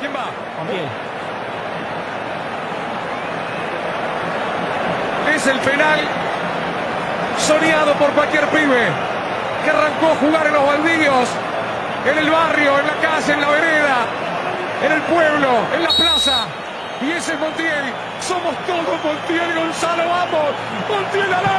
¿Quién va? Es el penal soñado por cualquier pibe que arrancó a jugar en los baldíos, en el barrio, en la calle, en la vereda, en el pueblo, en la plaza. Y ese es Montiel. Somos todos Montiel Gonzalo. Vamos. Montiel al arco.